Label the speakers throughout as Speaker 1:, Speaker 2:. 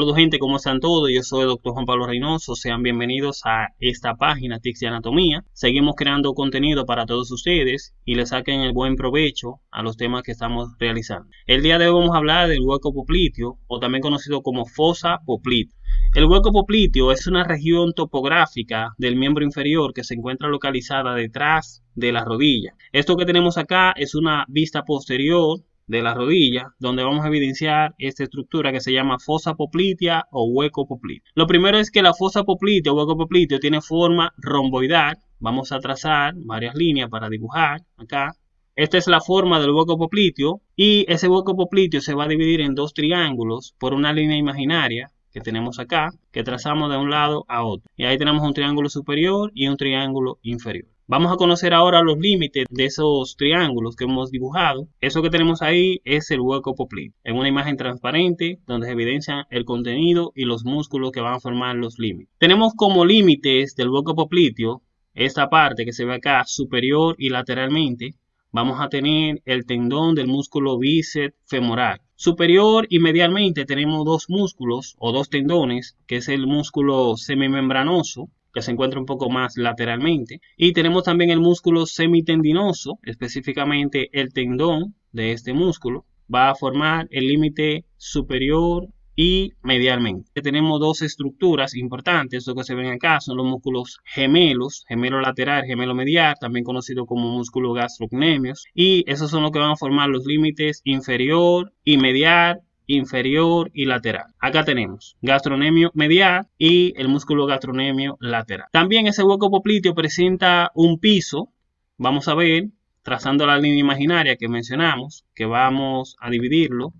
Speaker 1: Saludos gente, ¿cómo están todos? Yo soy el doctor Juan Pablo Reynoso, sean bienvenidos a esta página Tics de Anatomía. Seguimos creando contenido para todos ustedes y les saquen el buen provecho a los temas que estamos realizando. El día de hoy vamos a hablar del hueco popliteo o también conocido como fosa popliteo. El hueco popliteo es una región topográfica del miembro inferior que se encuentra localizada detrás de la rodilla. Esto que tenemos acá es una vista posterior de la rodilla, donde vamos a evidenciar esta estructura que se llama fosa poplitea o hueco popliteo. Lo primero es que la fosa poplitea o hueco popliteo tiene forma romboidal. Vamos a trazar varias líneas para dibujar acá. Esta es la forma del hueco popliteo y ese hueco popliteo se va a dividir en dos triángulos por una línea imaginaria que tenemos acá, que trazamos de un lado a otro. Y ahí tenemos un triángulo superior y un triángulo inferior. Vamos a conocer ahora los límites de esos triángulos que hemos dibujado. Eso que tenemos ahí es el hueco popliteo, en una imagen transparente donde se evidencia el contenido y los músculos que van a formar los límites. Tenemos como límites del hueco popliteo esta parte que se ve acá superior y lateralmente. Vamos a tener el tendón del músculo bíceps femoral. Superior y medialmente tenemos dos músculos o dos tendones, que es el músculo semimembranoso que se encuentra un poco más lateralmente. Y tenemos también el músculo semitendinoso, específicamente el tendón de este músculo, va a formar el límite superior y medialmente. Tenemos dos estructuras importantes, esto que se ven acá son los músculos gemelos, gemelo lateral, gemelo medial, también conocido como músculo gastrocnemios, y esos son los que van a formar los límites inferior y medial inferior y lateral. Acá tenemos gastronemio medial y el músculo gastronemio lateral. También ese hueco popliteo presenta un piso. Vamos a ver, trazando la línea imaginaria que mencionamos, que vamos a dividirlo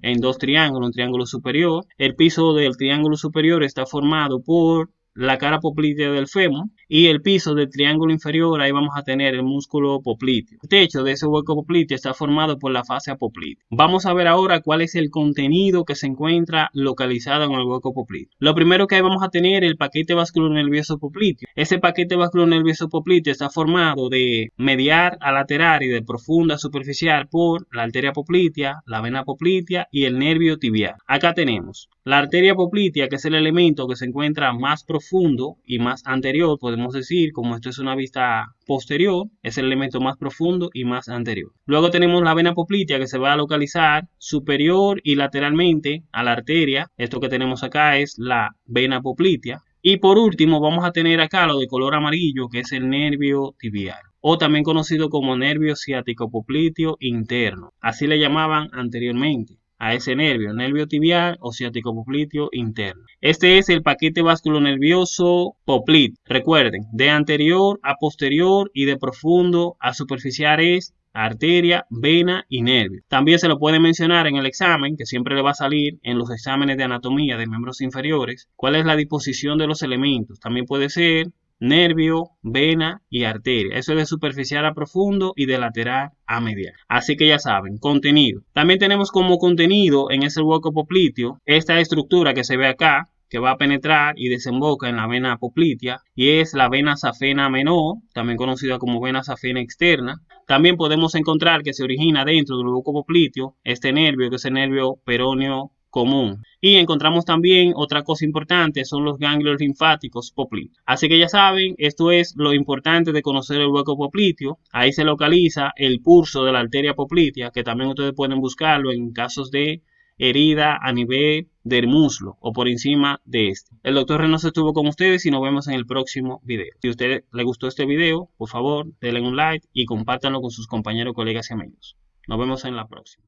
Speaker 1: en dos triángulos, un triángulo superior. El piso del triángulo superior está formado por la cara poplitea del fémur y el piso del triángulo inferior, ahí vamos a tener el músculo popliteo. El techo de ese hueco popliteo está formado por la fascia poplitea. Vamos a ver ahora cuál es el contenido que se encuentra localizado en el hueco popliteo. Lo primero que ahí vamos a tener el paquete nervioso popliteo. Ese paquete nervioso popliteo está formado de medial a lateral y de profunda a superficial por la arteria poplitea, la vena poplitea y el nervio tibial. Acá tenemos la arteria poplitea, que es el elemento que se encuentra más profundo y más anterior, podemos decir, como esto es una vista posterior, es el elemento más profundo y más anterior. Luego tenemos la vena poplitea que se va a localizar superior y lateralmente a la arteria. Esto que tenemos acá es la vena poplitea. Y por último vamos a tener acá lo de color amarillo que es el nervio tibial o también conocido como nervio ciático popliteo interno. Así le llamaban anteriormente a ese nervio, nervio tibial o ciático popliteo interno. Este es el paquete nervioso popliteo. Recuerden, de anterior a posterior y de profundo a superficial es arteria, vena y nervio. También se lo puede mencionar en el examen, que siempre le va a salir en los exámenes de anatomía de miembros inferiores, cuál es la disposición de los elementos. También puede ser nervio, vena y arteria. Eso es de superficial a profundo y de lateral a medial. Así que ya saben, contenido. También tenemos como contenido en ese hueco popliteo esta estructura que se ve acá, que va a penetrar y desemboca en la vena poplitea y es la vena safena menor, también conocida como vena safena externa. También podemos encontrar que se origina dentro del hueco popliteo este nervio, que es el nervio peroneo común. Y encontramos también otra cosa importante, son los ganglios linfáticos popliteos. Así que ya saben, esto es lo importante de conocer el hueco popliteo. Ahí se localiza el pulso de la arteria poplitea, que también ustedes pueden buscarlo en casos de herida a nivel del muslo o por encima de este. El doctor Reynoso estuvo con ustedes y nos vemos en el próximo video. Si a usted le gustó este video, por favor, denle un like y compártanlo con sus compañeros, colegas y amigos. Nos vemos en la próxima.